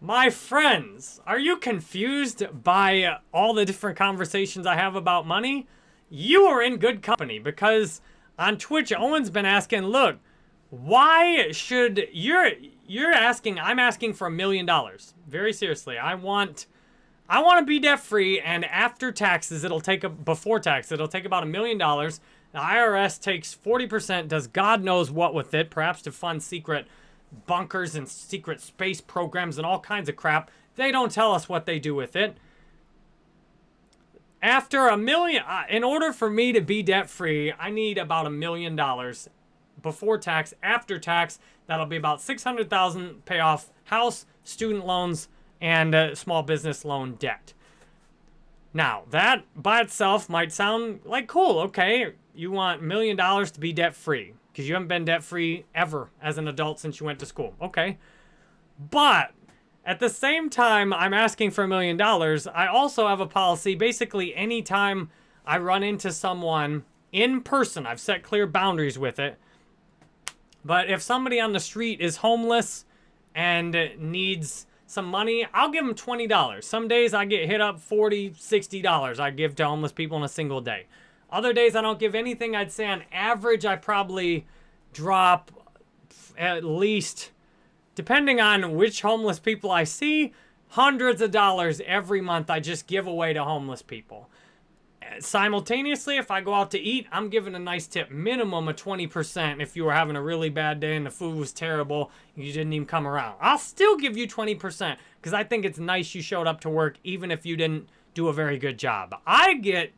My friends, are you confused by all the different conversations I have about money? You are in good company because on Twitch, Owen's been asking, look, why should you're you're asking i'm asking for a million dollars very seriously i want i want to be debt free and after taxes it'll take a before tax it'll take about a million dollars the irs takes 40% does god knows what with it perhaps to fund secret bunkers and secret space programs and all kinds of crap they don't tell us what they do with it after a million uh, in order for me to be debt free i need about a million dollars before tax. After tax, that'll be about 600,000 pay off house, student loans, and uh, small business loan debt. Now, that by itself might sound like cool. Okay, you want million dollars to be debt free because you haven't been debt free ever as an adult since you went to school. Okay. But at the same time, I'm asking for a million dollars. I also have a policy basically anytime I run into someone in person, I've set clear boundaries with it. But if somebody on the street is homeless and needs some money, I'll give them $20. Some days I get hit up $40, $60 I give to homeless people in a single day. Other days I don't give anything. I'd say on average I probably drop at least, depending on which homeless people I see, hundreds of dollars every month I just give away to homeless people simultaneously, if I go out to eat, I'm giving a nice tip, minimum of 20% if you were having a really bad day and the food was terrible, you didn't even come around. I'll still give you 20% because I think it's nice you showed up to work even if you didn't do a very good job. I get,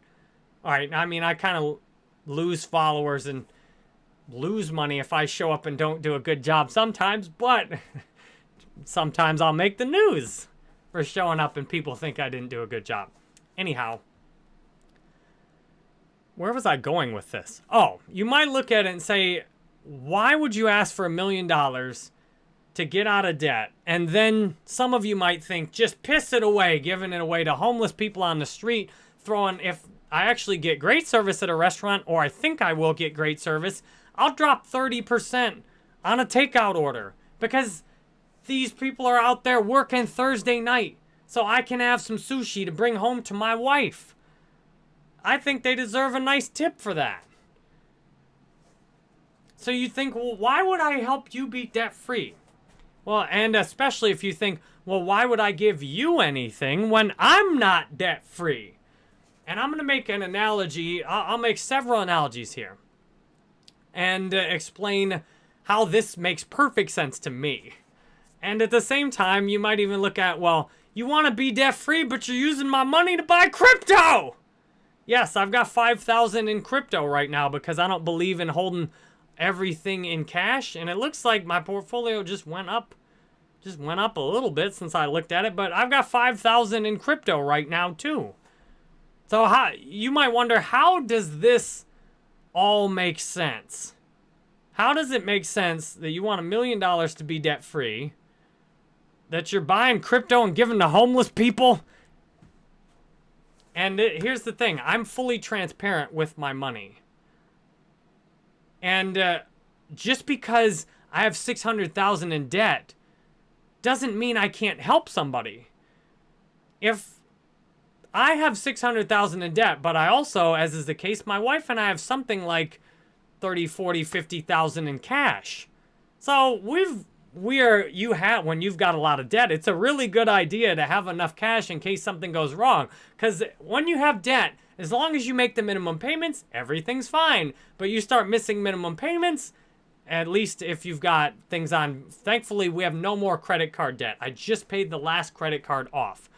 all right, I mean, I kind of lose followers and lose money if I show up and don't do a good job sometimes, but sometimes I'll make the news for showing up and people think I didn't do a good job. Anyhow, where was I going with this? Oh, you might look at it and say, why would you ask for a million dollars to get out of debt? And then some of you might think, just piss it away, giving it away to homeless people on the street, throwing, if I actually get great service at a restaurant, or I think I will get great service, I'll drop 30% on a takeout order because these people are out there working Thursday night so I can have some sushi to bring home to my wife. I think they deserve a nice tip for that. So you think, well, why would I help you be debt free? Well, and especially if you think, well, why would I give you anything when I'm not debt free? And I'm going to make an analogy. I'll, make several analogies here and uh, explain how this makes perfect sense to me. And at the same time, you might even look at, well, you want to be debt free, but you're using my money to buy crypto. Yes, I've got 5,000 in crypto right now because I don't believe in holding everything in cash. And it looks like my portfolio just went up, just went up a little bit since I looked at it. But I've got 5,000 in crypto right now too. So how, you might wonder, how does this all make sense? How does it make sense that you want a million dollars to be debt free, that you're buying crypto and giving to homeless people, and it, here's the thing. I'm fully transparent with my money. And uh, just because I have 600,000 in debt doesn't mean I can't help somebody. If I have 600,000 in debt, but I also, as is the case, my wife and I have something like 30, 40, 50,000 in cash. So we've we're you have when you've got a lot of debt it's a really good idea to have enough cash in case something goes wrong. Because when you have debt as long as you make the minimum payments everything's fine. But you start missing minimum payments at least if you've got things on thankfully we have no more credit card debt. I just paid the last credit card off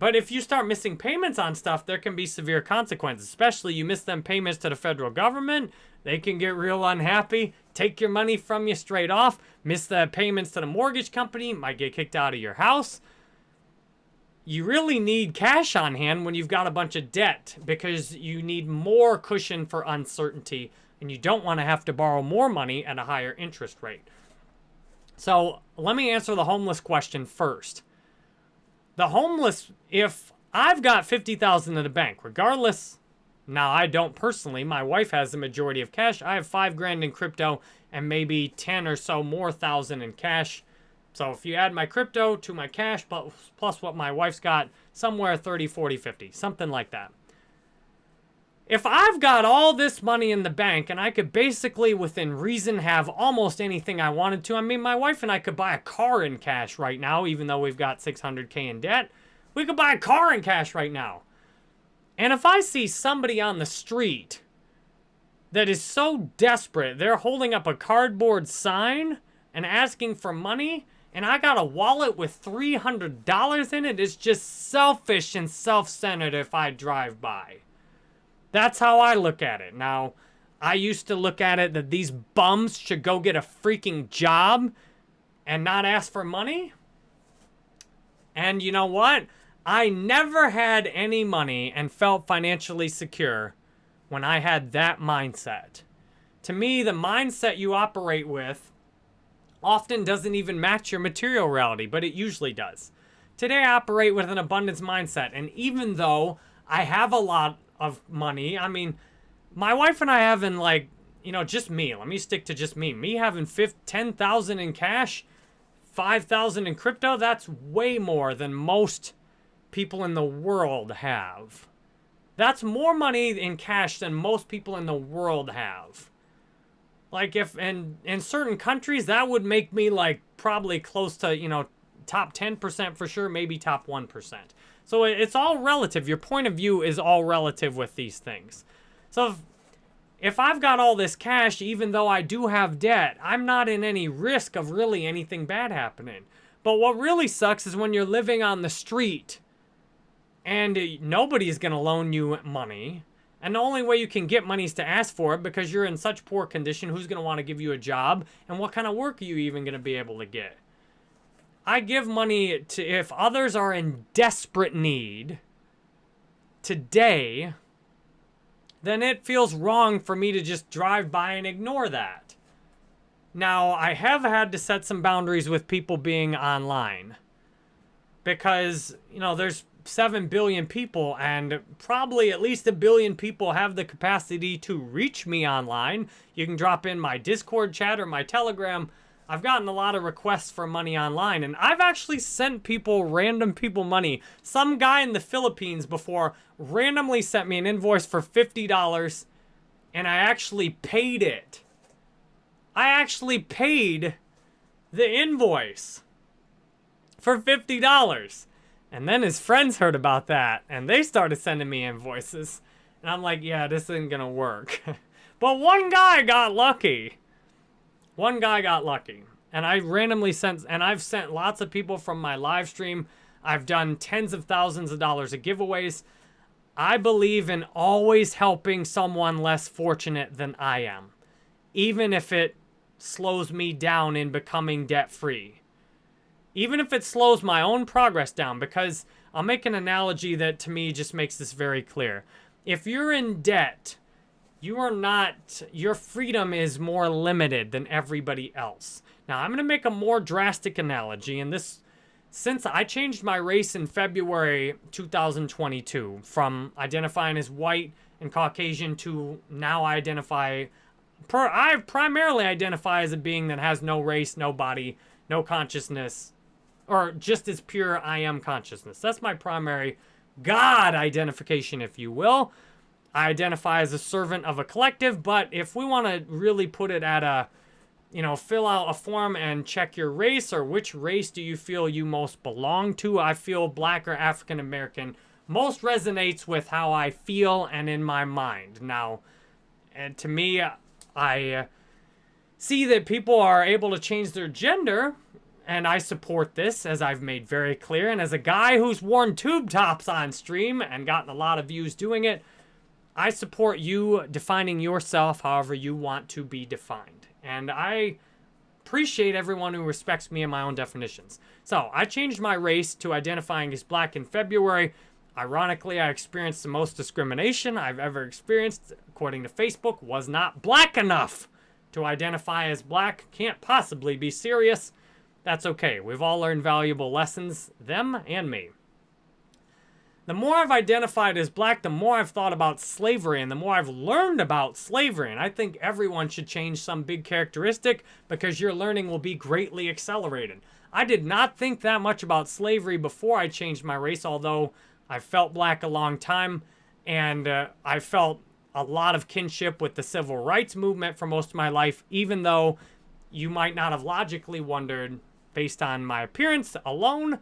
but if you start missing payments on stuff there can be severe consequences especially you miss them payments to the federal government they can get real unhappy, take your money from you straight off, miss the payments to the mortgage company, might get kicked out of your house. You really need cash on hand when you've got a bunch of debt because you need more cushion for uncertainty and you don't want to have to borrow more money at a higher interest rate. So let me answer the homeless question first. The homeless, if I've got 50,000 in the bank, regardless now, I don't personally. My wife has the majority of cash. I have five grand in crypto and maybe 10 or so more thousand in cash. So if you add my crypto to my cash plus, plus what my wife's got, somewhere 30, 40, 50, something like that. If I've got all this money in the bank and I could basically, within reason, have almost anything I wanted to, I mean, my wife and I could buy a car in cash right now, even though we've got 600K in debt. We could buy a car in cash right now. And if I see somebody on the street that is so desperate, they're holding up a cardboard sign and asking for money, and I got a wallet with $300 in it, it's just selfish and self-centered if I drive by. That's how I look at it. Now, I used to look at it that these bums should go get a freaking job and not ask for money. And you know what? I never had any money and felt financially secure when I had that mindset. To me, the mindset you operate with often doesn't even match your material reality, but it usually does. Today, I operate with an abundance mindset, and even though I have a lot of money. I mean, my wife and I having like, you know, just me. Let me stick to just me. Me having 10,000 in cash, 5,000 in crypto, that's way more than most people in the world have. That's more money in cash than most people in the world have. Like if in in certain countries that would make me like probably close to, you know, top 10% for sure, maybe top 1%. So it's all relative. Your point of view is all relative with these things. So if, if I've got all this cash, even though I do have debt, I'm not in any risk of really anything bad happening. But what really sucks is when you're living on the street and nobody's going to loan you money. And the only way you can get money is to ask for it because you're in such poor condition. Who's going to want to give you a job? And what kind of work are you even going to be able to get? I give money to if others are in desperate need today, then it feels wrong for me to just drive by and ignore that. Now, I have had to set some boundaries with people being online because, you know, there's 7 billion people and probably at least a billion people have the capacity to reach me online. You can drop in my Discord chat or my Telegram I've gotten a lot of requests for money online, and I've actually sent people, random people money. Some guy in the Philippines before randomly sent me an invoice for $50, and I actually paid it. I actually paid the invoice for $50. And then his friends heard about that, and they started sending me invoices. And I'm like, yeah, this isn't gonna work. but one guy got lucky. One guy got lucky. And I randomly sent, and I've sent lots of people from my live stream. I've done tens of thousands of dollars of giveaways. I believe in always helping someone less fortunate than I am, even if it slows me down in becoming debt free. Even if it slows my own progress down, because I'll make an analogy that to me just makes this very clear. If you're in debt, you are not, your freedom is more limited than everybody else. Now, I'm going to make a more drastic analogy, and this, since I changed my race in February 2022 from identifying as white and Caucasian to now I identify, per, I primarily identify as a being that has no race, no body, no consciousness, or just as pure I am consciousness. That's my primary God identification, if you will. I identify as a servant of a collective, but if we want to really put it at a, you know, fill out a form and check your race or which race do you feel you most belong to, I feel black or African American most resonates with how I feel and in my mind. Now, and to me, I see that people are able to change their gender, and I support this, as I've made very clear. And as a guy who's worn tube tops on stream and gotten a lot of views doing it, I support you defining yourself however you want to be defined. And I appreciate everyone who respects me and my own definitions. So I changed my race to identifying as black in February. Ironically, I experienced the most discrimination I've ever experienced, according to Facebook, was not black enough to identify as black. Can't possibly be serious. That's okay. We've all learned valuable lessons, them and me. The more I've identified as black, the more I've thought about slavery and the more I've learned about slavery. And I think everyone should change some big characteristic because your learning will be greatly accelerated. I did not think that much about slavery before I changed my race, although I felt black a long time and uh, I felt a lot of kinship with the civil rights movement for most of my life, even though you might not have logically wondered, based on my appearance alone,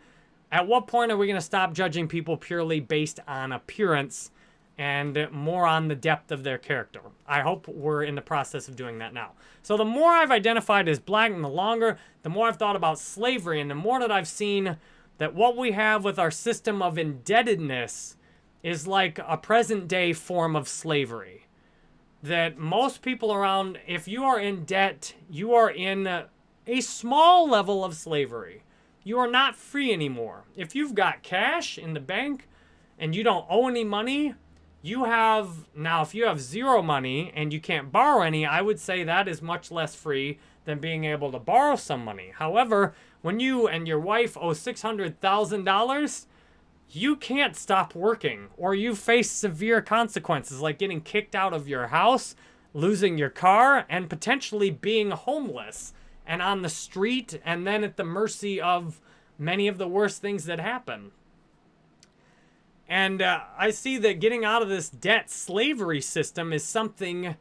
at what point are we going to stop judging people purely based on appearance and more on the depth of their character? I hope we're in the process of doing that now. So the more I've identified as black and the longer, the more I've thought about slavery and the more that I've seen that what we have with our system of indebtedness is like a present day form of slavery. That most people around, if you are in debt, you are in a small level of slavery you are not free anymore. If you've got cash in the bank and you don't owe any money, you have, now if you have zero money and you can't borrow any, I would say that is much less free than being able to borrow some money. However, when you and your wife owe $600,000, you can't stop working or you face severe consequences like getting kicked out of your house, losing your car, and potentially being homeless and on the street and then at the mercy of many of the worst things that happen. And uh, I see that getting out of this debt slavery system is something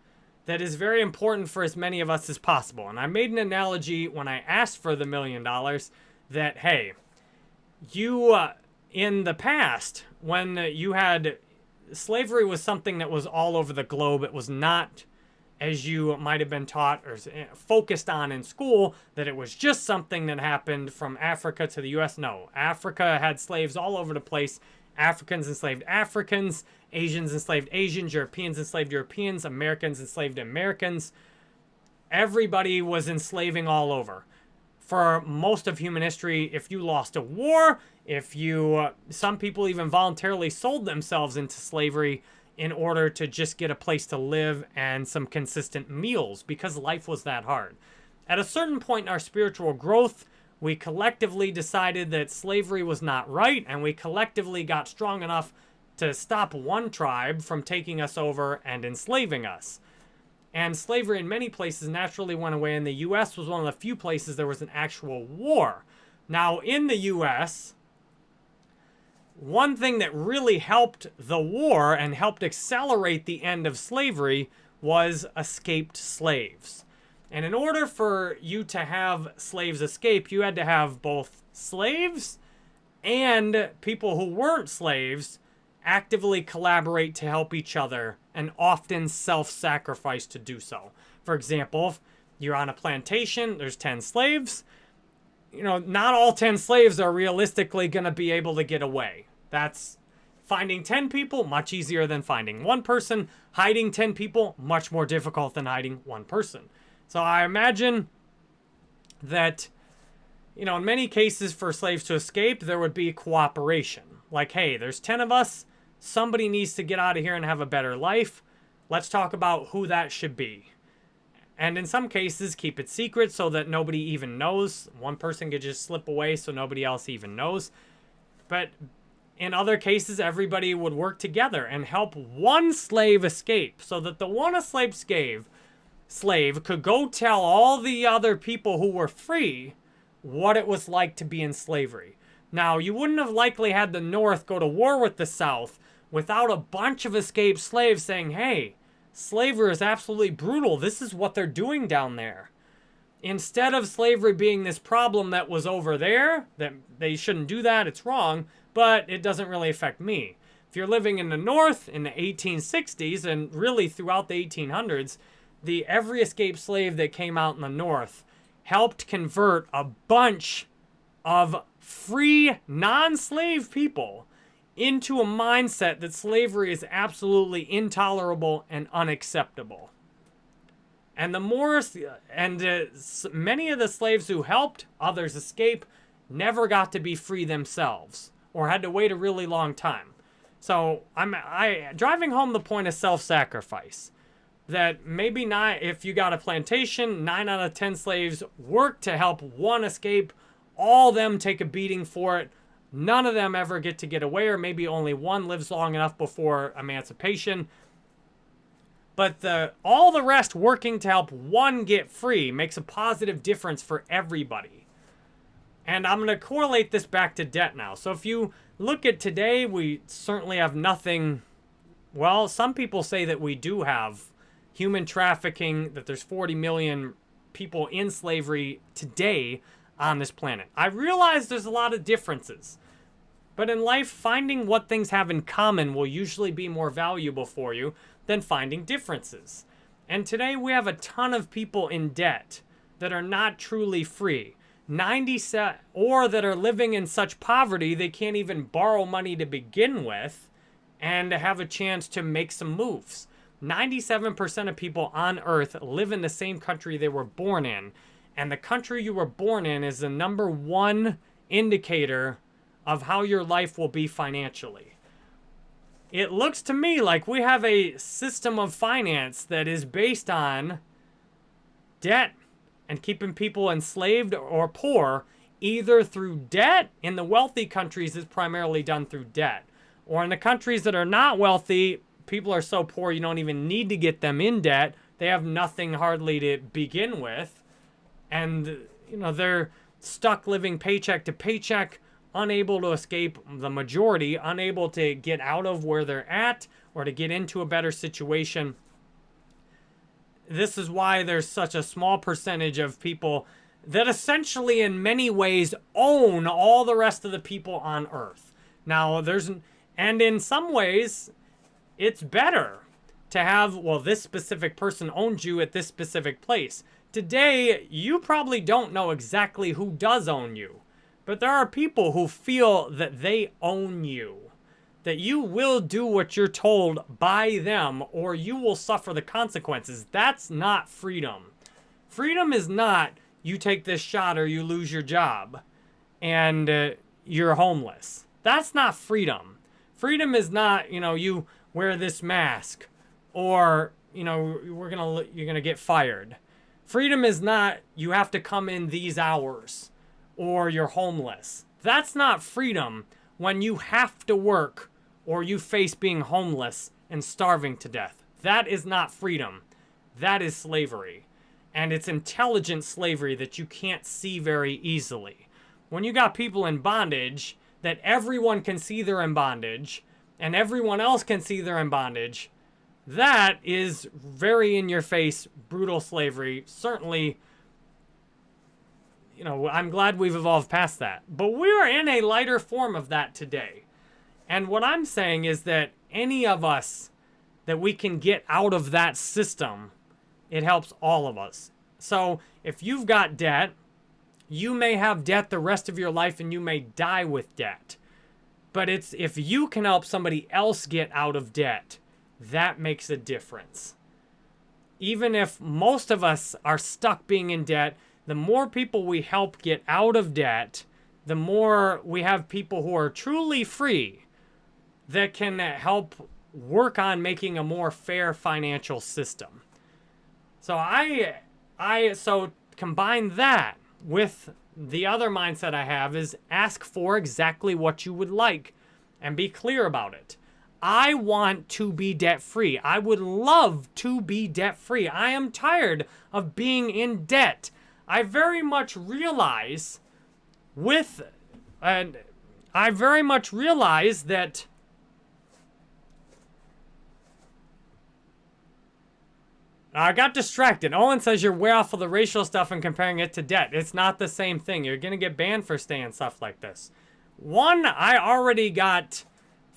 that is very important for as many of us as possible. And I made an analogy when I asked for the million dollars that, hey, you, uh, in the past, when you had slavery was something that was all over the globe, it was not as you might have been taught or eh, focused on in school, that it was just something that happened from Africa to the U.S. No, Africa had slaves all over the place. Africans enslaved Africans, Asians enslaved Asians, Europeans enslaved Europeans, Americans enslaved Americans. Everybody was enslaving all over. For most of human history, if you lost a war, if you, uh, some people even voluntarily sold themselves into slavery, in order to just get a place to live and some consistent meals because life was that hard. At a certain point in our spiritual growth, we collectively decided that slavery was not right, and we collectively got strong enough to stop one tribe from taking us over and enslaving us. And slavery in many places naturally went away, and the U.S. was one of the few places there was an actual war. Now, in the U.S., one thing that really helped the war and helped accelerate the end of slavery was escaped slaves. And in order for you to have slaves escape, you had to have both slaves and people who weren't slaves actively collaborate to help each other and often self-sacrifice to do so. For example, if you're on a plantation, there's 10 slaves, you know, not all 10 slaves are realistically going to be able to get away. That's finding 10 people, much easier than finding one person. Hiding 10 people, much more difficult than hiding one person. So I imagine that, you know, in many cases for slaves to escape, there would be cooperation. Like, hey, there's 10 of us. Somebody needs to get out of here and have a better life. Let's talk about who that should be. And in some cases, keep it secret so that nobody even knows. One person could just slip away so nobody else even knows. But in other cases, everybody would work together and help one slave escape so that the one slave, slave could go tell all the other people who were free what it was like to be in slavery. Now, you wouldn't have likely had the North go to war with the South without a bunch of escaped slaves saying, hey, slavery is absolutely brutal. This is what they're doing down there. Instead of slavery being this problem that was over there, that they shouldn't do that, it's wrong, but it doesn't really affect me. If you're living in the North in the 1860s and really throughout the 1800s, the every escaped slave that came out in the North helped convert a bunch of free, non-slave people into a mindset that slavery is absolutely intolerable and unacceptable. And the more, and uh, many of the slaves who helped others escape never got to be free themselves or had to wait a really long time. So I'm I driving home the point of self-sacrifice. That maybe not if you got a plantation, nine out of ten slaves work to help one escape, all them take a beating for it. None of them ever get to get away, or maybe only one lives long enough before emancipation. But the all the rest working to help one get free makes a positive difference for everybody. And I'm going to correlate this back to debt now. So if you look at today, we certainly have nothing. Well, some people say that we do have human trafficking, that there's 40 million people in slavery today on this planet. I realize there's a lot of differences. But in life, finding what things have in common will usually be more valuable for you than finding differences. And today we have a ton of people in debt that are not truly free. 97 or that are living in such poverty they can't even borrow money to begin with and have a chance to make some moves. 97% of people on earth live in the same country they were born in. And the country you were born in is the number one indicator of how your life will be financially. It looks to me like we have a system of finance that is based on debt and keeping people enslaved or poor either through debt. In the wealthy countries, is primarily done through debt. Or in the countries that are not wealthy, people are so poor you don't even need to get them in debt. They have nothing hardly to begin with. And, you know, they're stuck living paycheck to paycheck unable to escape the majority, unable to get out of where they're at or to get into a better situation. This is why there's such a small percentage of people that essentially in many ways own all the rest of the people on earth. Now, there's, and in some ways, it's better to have, well, this specific person owns you at this specific place. Today, you probably don't know exactly who does own you. But there are people who feel that they own you. That you will do what you're told by them or you will suffer the consequences. That's not freedom. Freedom is not you take this shot or you lose your job and uh, you're homeless. That's not freedom. Freedom is not, you know, you wear this mask or, you know, we're going to you're going to get fired. Freedom is not you have to come in these hours or you're homeless. That's not freedom when you have to work or you face being homeless and starving to death. That is not freedom. That is slavery. And it's intelligent slavery that you can't see very easily. When you got people in bondage that everyone can see they're in bondage and everyone else can see they're in bondage, that is very in your face, brutal slavery. Certainly you know, I'm glad we've evolved past that. But we're in a lighter form of that today. And what I'm saying is that any of us that we can get out of that system, it helps all of us. So if you've got debt, you may have debt the rest of your life and you may die with debt. But it's if you can help somebody else get out of debt, that makes a difference. Even if most of us are stuck being in debt, the more people we help get out of debt, the more we have people who are truly free that can help work on making a more fair financial system. So I I so combine that with the other mindset I have is ask for exactly what you would like and be clear about it. I want to be debt free. I would love to be debt free. I am tired of being in debt. I very much realize with, and I very much realize that I got distracted. Owen says you're way off of the racial stuff and comparing it to debt. It's not the same thing. You're going to get banned for saying stuff like this. One, I already got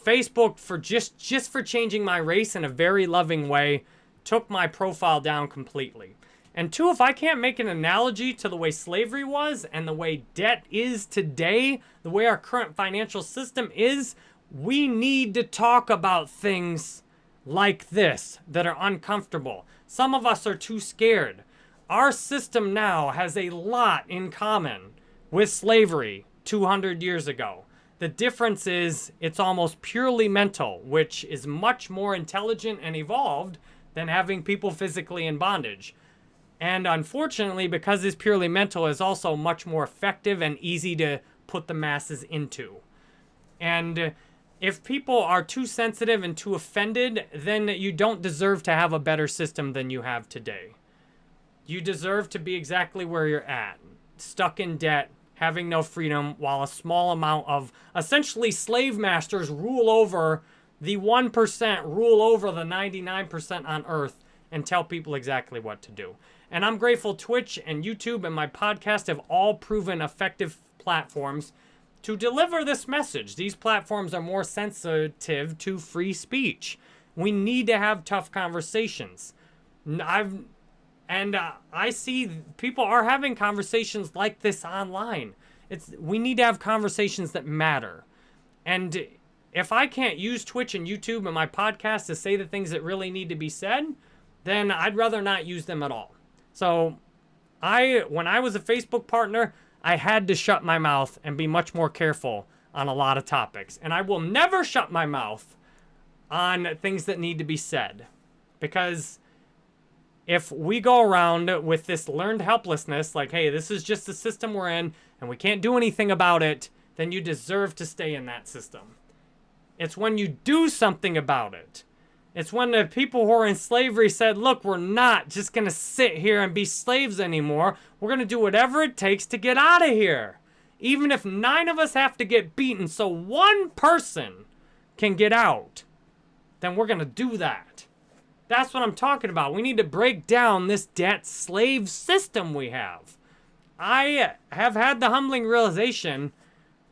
Facebook for just, just for changing my race in a very loving way, took my profile down completely. And two, if I can't make an analogy to the way slavery was and the way debt is today, the way our current financial system is, we need to talk about things like this that are uncomfortable. Some of us are too scared. Our system now has a lot in common with slavery 200 years ago. The difference is it's almost purely mental, which is much more intelligent and evolved than having people physically in bondage. And unfortunately, because it's purely mental, is also much more effective and easy to put the masses into. And if people are too sensitive and too offended, then you don't deserve to have a better system than you have today. You deserve to be exactly where you're at, stuck in debt, having no freedom while a small amount of essentially slave masters rule over the 1%, rule over the 99% on earth and tell people exactly what to do. And I'm grateful Twitch and YouTube and my podcast have all proven effective platforms to deliver this message. These platforms are more sensitive to free speech. We need to have tough conversations. I've and uh, I see people are having conversations like this online. It's we need to have conversations that matter. And if I can't use Twitch and YouTube and my podcast to say the things that really need to be said, then I'd rather not use them at all. So I when I was a Facebook partner, I had to shut my mouth and be much more careful on a lot of topics. And I will never shut my mouth on things that need to be said. Because if we go around with this learned helplessness, like, hey, this is just the system we're in and we can't do anything about it, then you deserve to stay in that system. It's when you do something about it it's when the people who are in slavery said, look, we're not just going to sit here and be slaves anymore. We're going to do whatever it takes to get out of here. Even if nine of us have to get beaten so one person can get out, then we're going to do that. That's what I'm talking about. We need to break down this debt slave system we have. I have had the humbling realization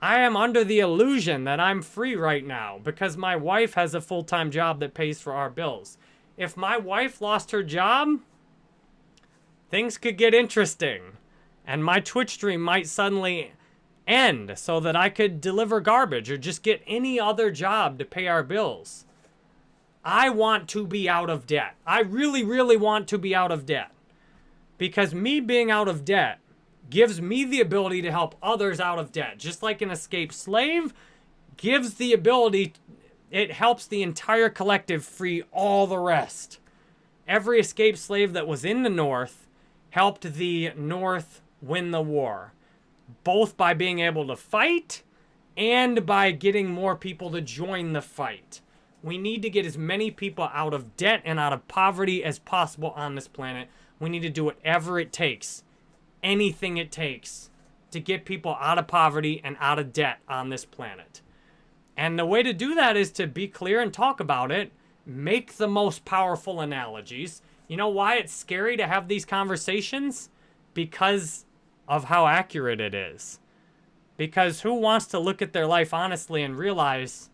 I am under the illusion that I'm free right now because my wife has a full-time job that pays for our bills. If my wife lost her job, things could get interesting. And my Twitch stream might suddenly end so that I could deliver garbage or just get any other job to pay our bills. I want to be out of debt. I really, really want to be out of debt. Because me being out of debt gives me the ability to help others out of debt. Just like an escaped slave gives the ability, it helps the entire collective free all the rest. Every escaped slave that was in the North helped the North win the war, both by being able to fight and by getting more people to join the fight. We need to get as many people out of debt and out of poverty as possible on this planet. We need to do whatever it takes anything it takes to get people out of poverty and out of debt on this planet. And the way to do that is to be clear and talk about it, make the most powerful analogies. You know why it's scary to have these conversations? Because of how accurate it is. Because who wants to look at their life honestly and realize,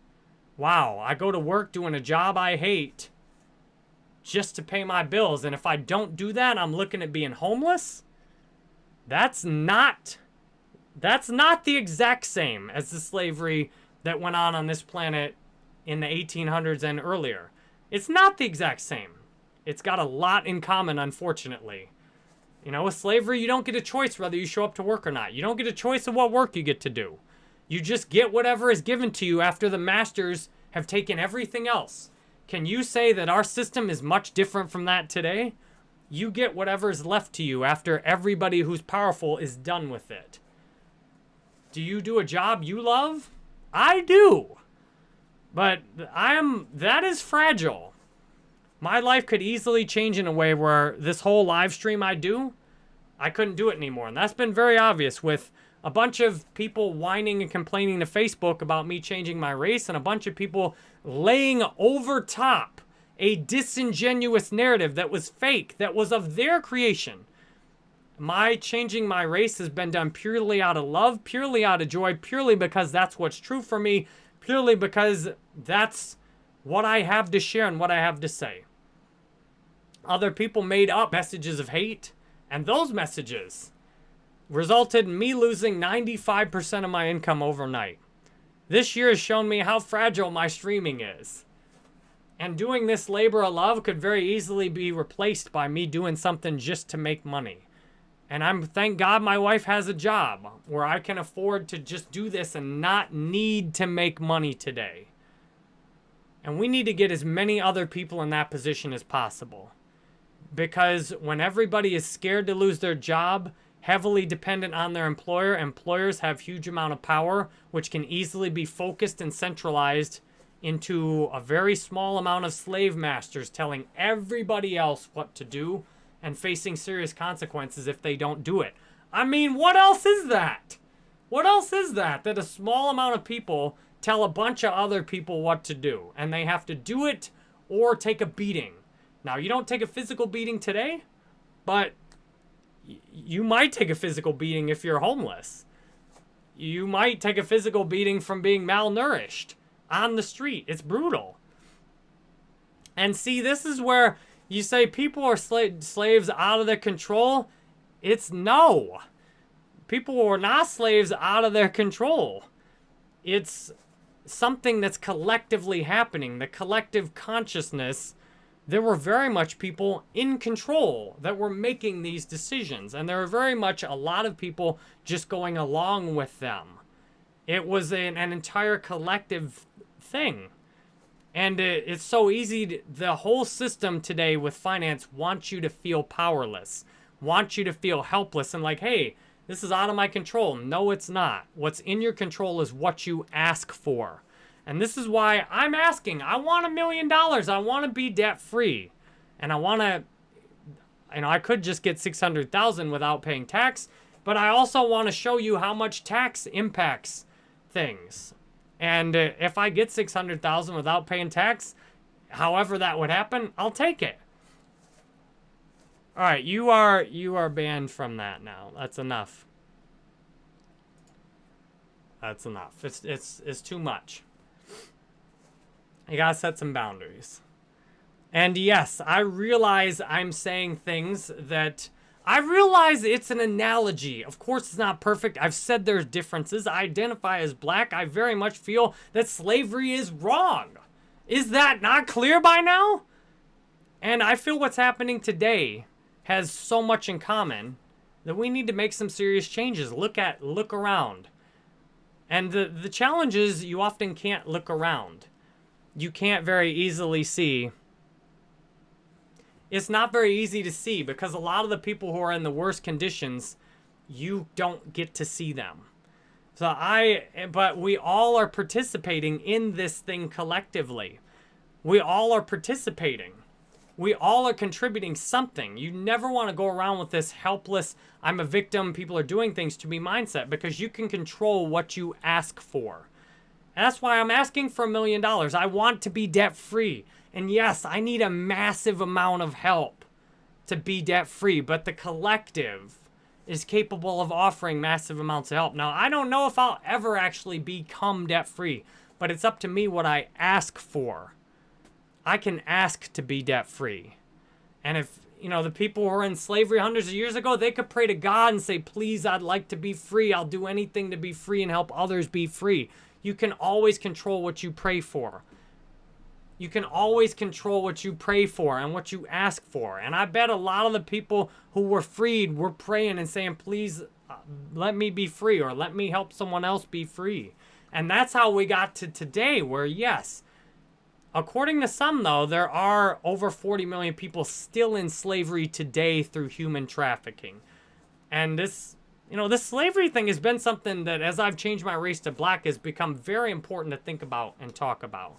wow, I go to work doing a job I hate just to pay my bills. And if I don't do that, I'm looking at being homeless? That's not that's not the exact same as the slavery that went on on this planet in the 1800s and earlier. It's not the exact same. It's got a lot in common, unfortunately. You know, with slavery, you don't get a choice whether you show up to work or not. You don't get a choice of what work you get to do. You just get whatever is given to you after the masters have taken everything else. Can you say that our system is much different from that today? you get whatever's left to you after everybody who's powerful is done with it. Do you do a job you love? I do. But I am that is fragile. My life could easily change in a way where this whole live stream I do, I couldn't do it anymore. And that's been very obvious with a bunch of people whining and complaining to Facebook about me changing my race and a bunch of people laying over top a disingenuous narrative that was fake, that was of their creation. My changing my race has been done purely out of love, purely out of joy, purely because that's what's true for me, purely because that's what I have to share and what I have to say. Other people made up messages of hate, and those messages resulted in me losing 95% of my income overnight. This year has shown me how fragile my streaming is. And doing this labor of love could very easily be replaced by me doing something just to make money. And I'm thank God my wife has a job where I can afford to just do this and not need to make money today. And we need to get as many other people in that position as possible. Because when everybody is scared to lose their job, heavily dependent on their employer, employers have huge amount of power, which can easily be focused and centralized into a very small amount of slave masters telling everybody else what to do and facing serious consequences if they don't do it. I mean, what else is that? What else is that? That a small amount of people tell a bunch of other people what to do, and they have to do it or take a beating. Now, you don't take a physical beating today, but you might take a physical beating if you're homeless. You might take a physical beating from being malnourished on the street. It's brutal. And see, this is where you say people are sla slaves out of their control. It's no. People are not slaves out of their control. It's something that's collectively happening. The collective consciousness, there were very much people in control that were making these decisions. And there were very much a lot of people just going along with them. It was an, an entire collective thing. And it, it's so easy. To, the whole system today with finance wants you to feel powerless, wants you to feel helpless and like, hey, this is out of my control. No, it's not. What's in your control is what you ask for. And this is why I'm asking. I want a million dollars. I want to be debt free. And I want to, you know, I could just get 600,000 without paying tax, but I also want to show you how much tax impacts things. And uh, if I get 600,000 without paying tax, however that would happen, I'll take it. All right, you are you are banned from that now. That's enough. That's enough. It's it's it's too much. You gotta set some boundaries. And yes, I realize I'm saying things that I realize it's an analogy. Of course, it's not perfect. I've said there's differences. I identify as black. I very much feel that slavery is wrong. Is that not clear by now? And I feel what's happening today has so much in common that we need to make some serious changes. Look at, look around. And the, the challenge is you often can't look around. You can't very easily see. It's not very easy to see because a lot of the people who are in the worst conditions, you don't get to see them. So I, but we all are participating in this thing collectively. We all are participating we all are contributing something. You never want to go around with this helpless, I'm a victim, people are doing things to me mindset because you can control what you ask for. And that's why I'm asking for a million dollars. I want to be debt free. And yes, I need a massive amount of help to be debt free, but the collective is capable of offering massive amounts of help. Now, I don't know if I'll ever actually become debt free, but it's up to me what I ask for. I can ask to be debt free. And if, you know, the people who were in slavery hundreds of years ago, they could pray to God and say, please, I'd like to be free. I'll do anything to be free and help others be free. You can always control what you pray for. You can always control what you pray for and what you ask for. And I bet a lot of the people who were freed were praying and saying, please uh, let me be free or let me help someone else be free. And that's how we got to today where, yes, According to some, though, there are over 40 million people still in slavery today through human trafficking. And this, you know, this slavery thing has been something that, as I've changed my race to black, has become very important to think about and talk about.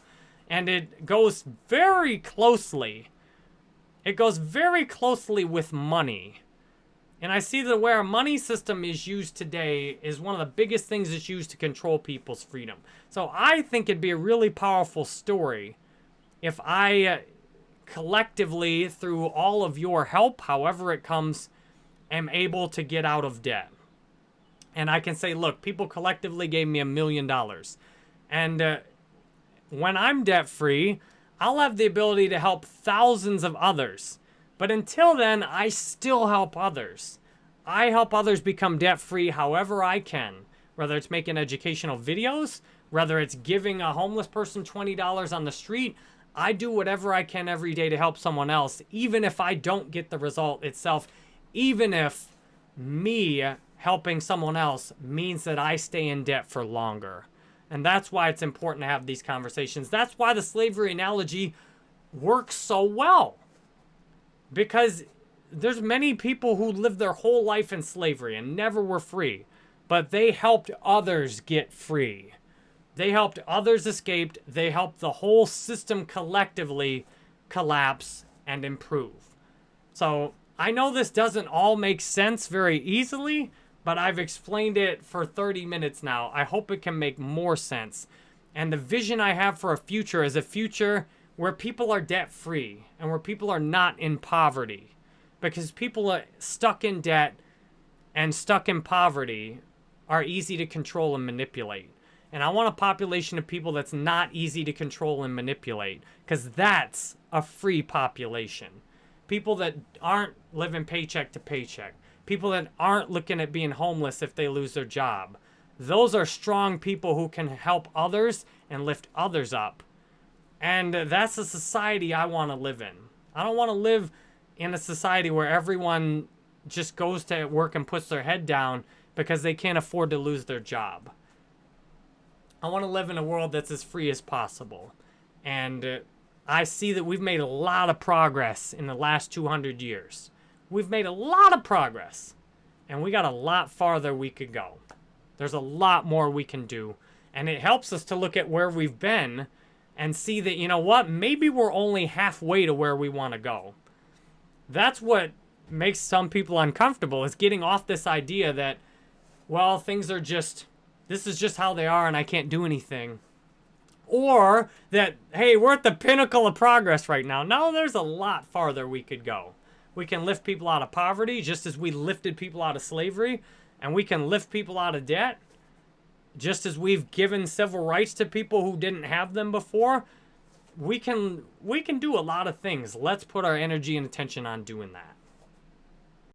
And it goes very closely, it goes very closely with money. And I see that where a money system is used today is one of the biggest things that's used to control people's freedom. So I think it'd be a really powerful story if I uh, collectively, through all of your help, however it comes, am able to get out of debt. And I can say, look, people collectively gave me a million dollars. And uh, when I'm debt free, I'll have the ability to help thousands of others. But until then, I still help others. I help others become debt free however I can, whether it's making educational videos, whether it's giving a homeless person $20 on the street, I do whatever I can every day to help someone else, even if I don't get the result itself, even if me helping someone else means that I stay in debt for longer. And that's why it's important to have these conversations. That's why the slavery analogy works so well. Because there's many people who lived their whole life in slavery and never were free, but they helped others get free. They helped others escape. They helped the whole system collectively collapse and improve. So I know this doesn't all make sense very easily, but I've explained it for 30 minutes now. I hope it can make more sense. And the vision I have for a future is a future where people are debt free and where people are not in poverty. Because people are stuck in debt and stuck in poverty are easy to control and manipulate. And I want a population of people that's not easy to control and manipulate because that's a free population. People that aren't living paycheck to paycheck. People that aren't looking at being homeless if they lose their job. Those are strong people who can help others and lift others up. And that's a society I want to live in. I don't want to live in a society where everyone just goes to work and puts their head down because they can't afford to lose their job. I want to live in a world that's as free as possible. And uh, I see that we've made a lot of progress in the last 200 years. We've made a lot of progress. And we got a lot farther we could go. There's a lot more we can do. And it helps us to look at where we've been and see that, you know what, maybe we're only halfway to where we want to go. That's what makes some people uncomfortable is getting off this idea that, well, things are just, this is just how they are and I can't do anything. Or that, hey, we're at the pinnacle of progress right now. No, there's a lot farther we could go. We can lift people out of poverty just as we lifted people out of slavery, and we can lift people out of debt just as we've given civil rights to people who didn't have them before. We can we can do a lot of things. Let's put our energy and attention on doing that.